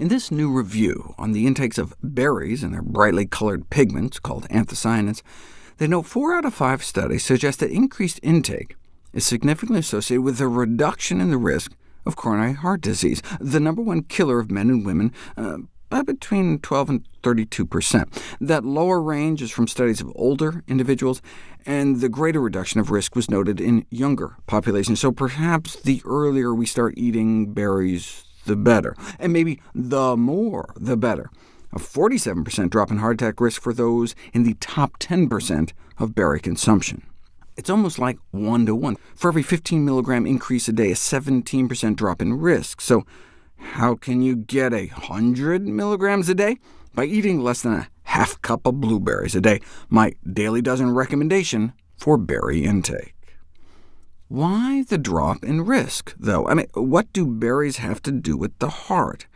In this new review on the intakes of berries and their brightly colored pigments, called anthocyanins, they note four out of five studies suggest that increased intake is significantly associated with a reduction in the risk of coronary heart disease, the number one killer of men and women, uh, by between 12 and 32 percent. That lower range is from studies of older individuals, and the greater reduction of risk was noted in younger populations, so perhaps the earlier we start eating berries, the better, and maybe the more the better. A 47% drop in heart attack risk for those in the top 10% of berry consumption. It's almost like one to one. For every 15 milligram increase a day, a 17% drop in risk. So how can you get a 100 milligrams a day? By eating less than a half cup of blueberries a day, my daily dozen recommendation for berry intake. Why the drop in risk, though? I mean, what do berries have to do with the heart?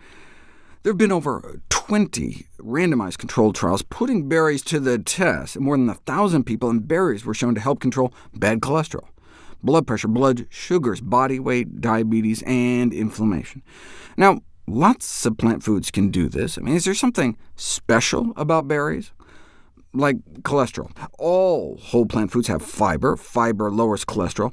There have been over 20 randomized controlled trials putting berries to the test. More than 1,000 people in berries were shown to help control bad cholesterol, blood pressure, blood sugars, body weight, diabetes, and inflammation. Now, lots of plant foods can do this. I mean, is there something special about berries? Like cholesterol. All whole plant foods have fiber. Fiber lowers cholesterol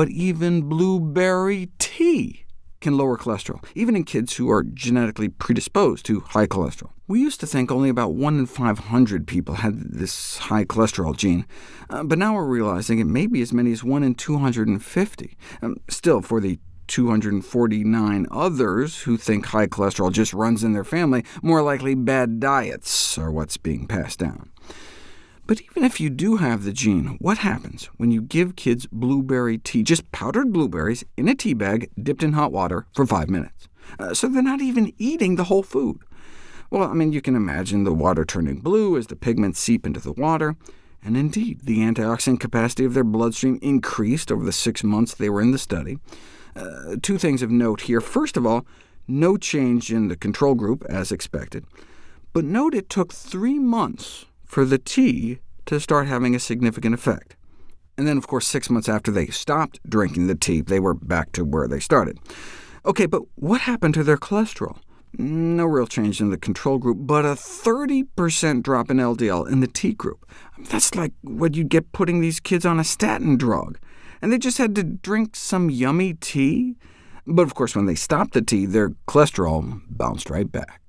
but even blueberry tea can lower cholesterol, even in kids who are genetically predisposed to high cholesterol. We used to think only about 1 in 500 people had this high cholesterol gene, uh, but now we're realizing it may be as many as 1 in 250. Um, still, for the 249 others who think high cholesterol just runs in their family, more likely bad diets are what's being passed down. But even if you do have the gene, what happens when you give kids blueberry tea, just powdered blueberries, in a tea bag dipped in hot water for five minutes? Uh, so they're not even eating the whole food. Well, I mean, you can imagine the water turning blue as the pigments seep into the water, and indeed, the antioxidant capacity of their bloodstream increased over the six months they were in the study. Uh, two things of note here. First of all, no change in the control group, as expected. But note it took three months for the tea to start having a significant effect. And then, of course, six months after they stopped drinking the tea, they were back to where they started. OK, but what happened to their cholesterol? No real change in the control group, but a 30% drop in LDL in the tea group. That's like what you'd get putting these kids on a statin drug. And they just had to drink some yummy tea? But of course, when they stopped the tea, their cholesterol bounced right back.